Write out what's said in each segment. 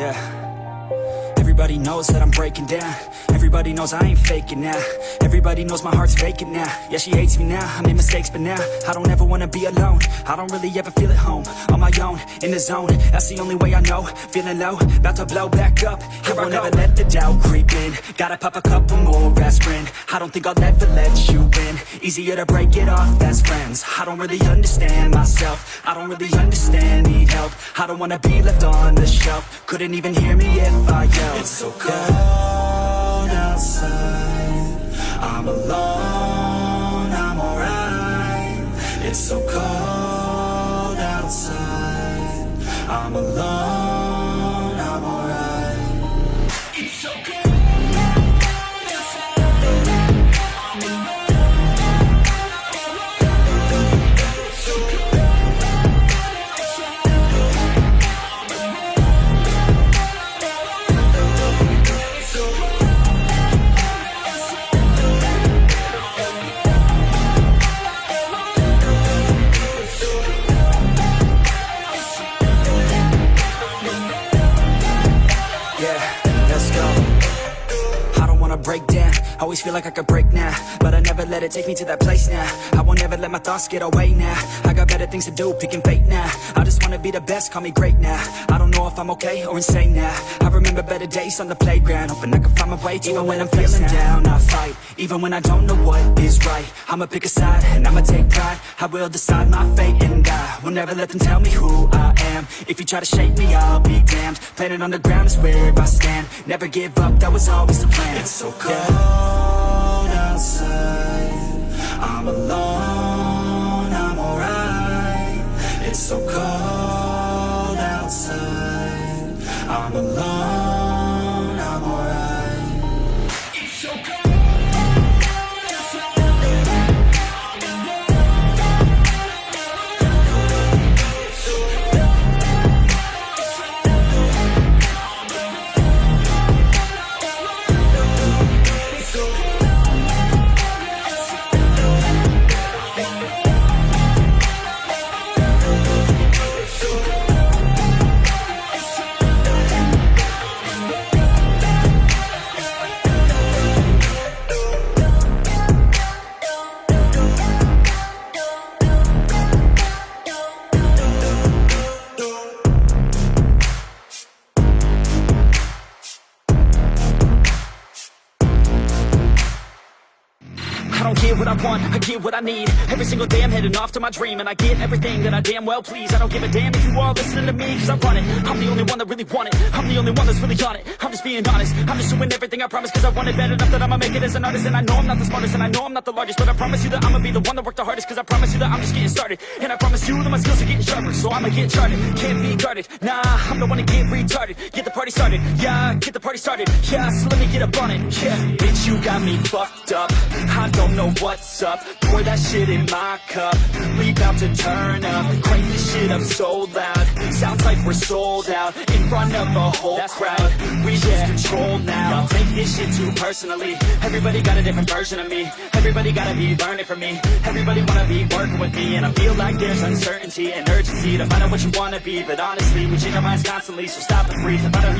Yeah. Everybody knows that I'm breaking down. Everybody knows I ain't faking now. Everybody knows my heart's vacant now. Yeah, she hates me now, I made mistakes but now I don't ever wanna be alone. I don't really ever feel at home. On my own, in the zone. That's the only way I know. Feeling low, about to blow back up. Here I won't ever let the doubt creep in. Gotta pop a couple more aspirin. I don't think I'll ever let you win. Easier to break it off as friends. I don't really understand myself. I don't really understand, need help. I don't wanna be left on the shelf. Couldn't even hear me if I yelled It's so cold outside. I'm alone, I'm alright. It's so cold outside. I'm alone, Always feel like I could break now, but I never let it take me to that place now. I won't ever let my thoughts get away now. I got better things to do, picking fate now. I just wanna be the best, call me great now. I don't know if I'm okay or insane now. I remember better days on the playground, hoping I can find my way to even when I'm feeling down. I fight, even when I don't know what is right. I'ma pick a side and I'ma take pride. I will decide my fate and I will never let them tell me who I am. If you try to shake me, I'll be damned. Planet on the ground is where I stand. Never give up, that was always the plan. It's so cold I'm alone, I don't get what I want, I get what I need. Every single day I'm heading off to my dream And I get everything that I damn well please. I don't give a damn if you all listening to me Cause I run it, I'm the only one that really want it. I'm the only one that's really on it, I'm just being honest. I'm just doing everything I promise cause I want it bad enough That I'ma make it as an artist. And I know I'm not the smartest and I know I'm not the largest But I promise you that I'ma be the one that worked the hardest Cause I promise you that I'm just getting started. And I promise you that my skills are getting sharper So I'ma get charted, can't be guarded. Nah, I'm the one to get retarded. Get the party started, yeah, get the party started. Yeah, so let me get up on it, yeah. Bitch, you got me fucked up. I don't know what's up. Pour that shit in my cup. We bout to turn up. Crank this shit up so loud. Sounds like we're sold out In front of a whole That's crowd. We lose control now. Y'all take this shit too personally. Everybody got a different version of me. Everybody gotta be learning from me. Everybody wanna be working with me. And I feel like there's uncertainty and urgency To find out what you wanna be. But honestly, we change our minds constantly So stop and breathe. And find out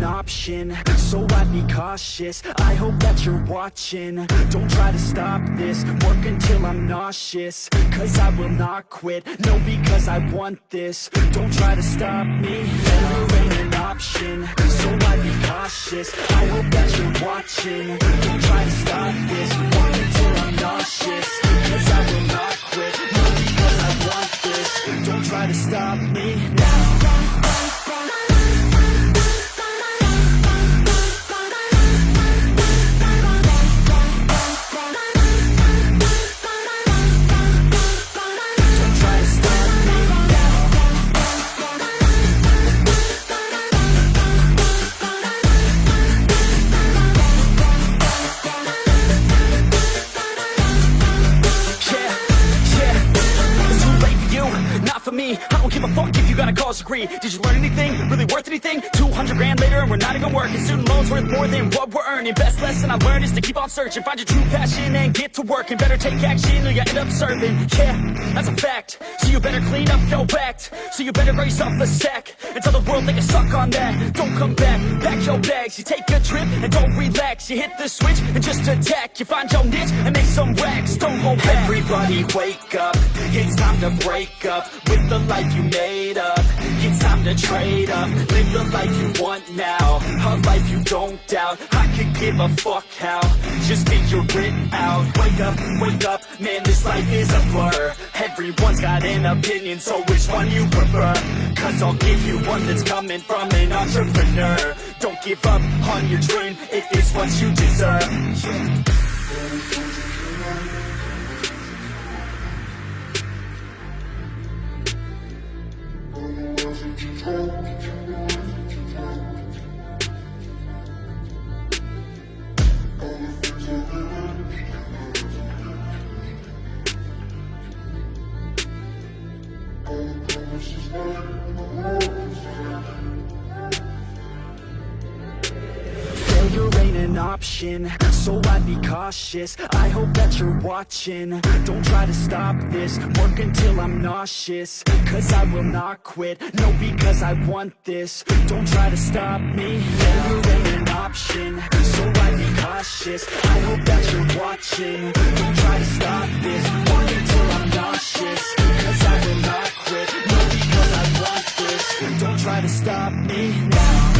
an option, so I'd be cautious. I hope that you're watching, don't try to stop this. Work until I'm nauseous, cause I will not quit. No, because I want this, don't try to stop me. Failure ain't an option, so I'd be cautious. I hope that you're watching, don't try to stop this. Work until I'm nauseous, cause I will not quit. No, because I want this, don't try to stop me give a fuck degree. Did you learn anything? Really worth anything? 200 grand later and we're not even working. Student loans worth more than what we're earning. Best lesson I learned is to keep on searching. Find your true passion and get to work And better take action or you end up serving. Yeah, that's a fact. So you better clean up your act. So you better raise up a sack And tell the world they can suck on that. Don't come back, pack your bags. You take a trip and don't relax. You hit the switch and just attack. You find your niche and make some racks Don't hold back. Everybody wake up. It's time to break up With the life you made up time to trade up Live the life you want now. A life you don't doubt. I could give a fuck how. Just figure it out. Wake up, wake up. Man, this life is a blur. Everyone's got an opinion So which one you prefer? Cause I'll give you one that's coming from an entrepreneur. Don't give up on your dream If it's what you deserve Tell the truth. failure ain't an option. So I'd be cautious, I hope that you're watching. Don't try to stop this, work until I'm nauseous. Cause I will not quit, no because I want this. Don't try to stop me, failure ain't an option. So I'd be cautious, I hope that you're watching. Don't try to stop this, work until I'm nauseous. Cause I will not quit, no because I want this. Don't try to stop me now.